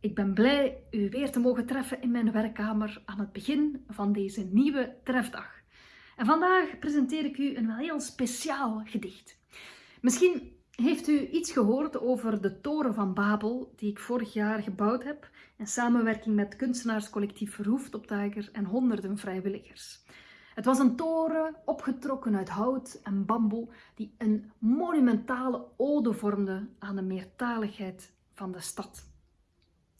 Ik ben blij u weer te mogen treffen in mijn werkkamer aan het begin van deze nieuwe trefdag. En vandaag presenteer ik u een wel heel speciaal gedicht. Misschien heeft u iets gehoord over de Toren van Babel, die ik vorig jaar gebouwd heb in samenwerking met kunstenaarscollectief Verhoefd en honderden vrijwilligers. Het was een toren opgetrokken uit hout en bamboe die een monumentale ode vormde aan de meertaligheid van de stad.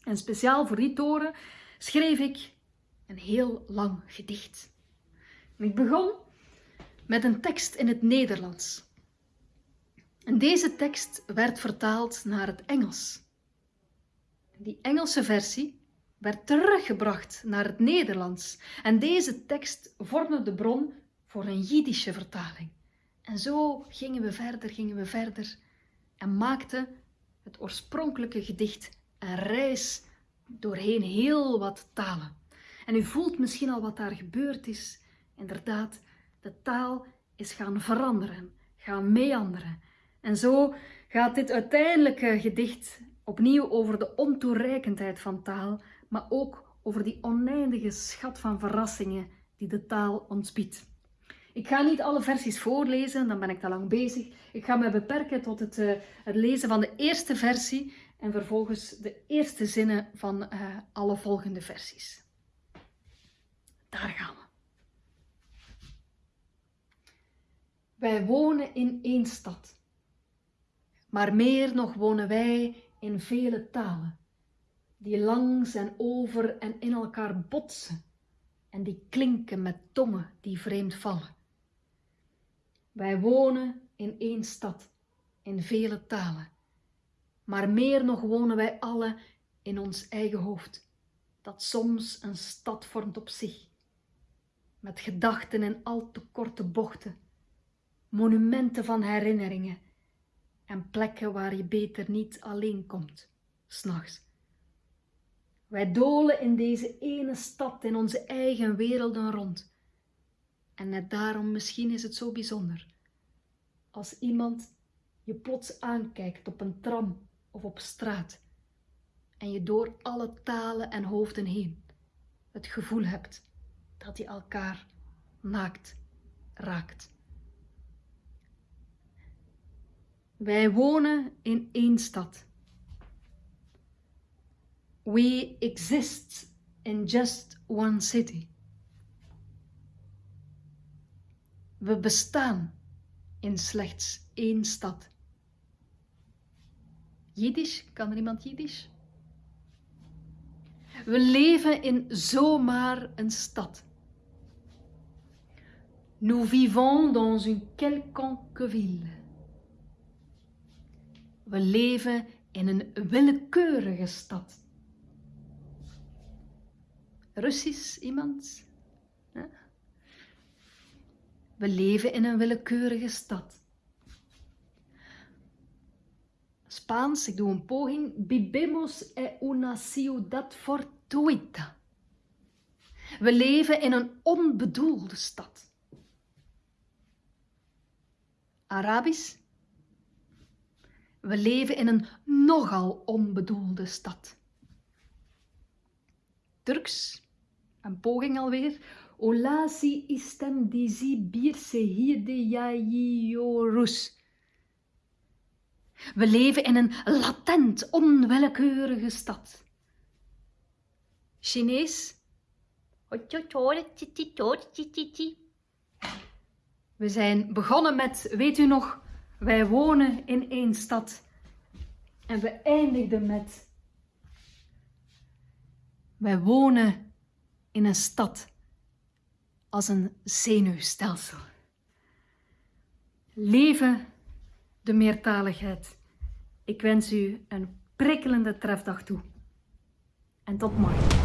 En speciaal voor die toren schreef ik een heel lang gedicht. ik begon met een tekst in het Nederlands. En deze tekst werd vertaald naar het Engels. Die Engelse versie werd teruggebracht naar het Nederlands. En deze tekst vormde de bron voor een Jiddische vertaling. En zo gingen we verder, gingen we verder en maakten het oorspronkelijke gedicht een reis doorheen heel wat talen. En u voelt misschien al wat daar gebeurd is. Inderdaad, de taal is gaan veranderen, gaan meanderen. En zo gaat dit uiteindelijke gedicht opnieuw over de ontoereikendheid van taal, maar ook over die oneindige schat van verrassingen die de taal ons biedt. Ik ga niet alle versies voorlezen, dan ben ik te lang bezig. Ik ga me beperken tot het, uh, het lezen van de eerste versie en vervolgens de eerste zinnen van uh, alle volgende versies. Daar gaan we. Wij wonen in één stad, maar meer nog wonen wij in vele talen, die langs en over en in elkaar botsen en die klinken met tongen die vreemd vallen. Wij wonen in één stad, in vele talen, maar meer nog wonen wij alle in ons eigen hoofd, dat soms een stad vormt op zich, met gedachten in al te korte bochten, monumenten van herinneringen en plekken waar je beter niet alleen komt, s'nachts. Wij dolen in deze ene stad in onze eigen werelden rond. En net daarom misschien is het zo bijzonder. Als iemand je plots aankijkt op een tram of op straat en je door alle talen en hoofden heen het gevoel hebt dat je elkaar naakt raakt. Wij wonen in één stad. We exist in just one city. We bestaan in slechts één stad. Jiddisch, kan er iemand Jiddisch? We leven in zomaar een stad. Nous vivons dans une quelconque ville. We leven in een willekeurige stad. Russisch iemand? We leven in een willekeurige stad. Spaans, ik doe een poging. Vivemos en una ciudad fortuita. We leven in een onbedoelde stad. Arabisch. We leven in een nogal onbedoelde stad. Turks, een poging alweer. Olasi istem dizi birse hirde yayiorus. We leven in een latent, onwillekeurige stad. Chinees. We zijn begonnen met, weet u nog, wij wonen in één stad. En we eindigden met, wij wonen in een stad als een zenuwstelsel. Leven de meertaligheid. Ik wens u een prikkelende trefdag toe. En tot morgen.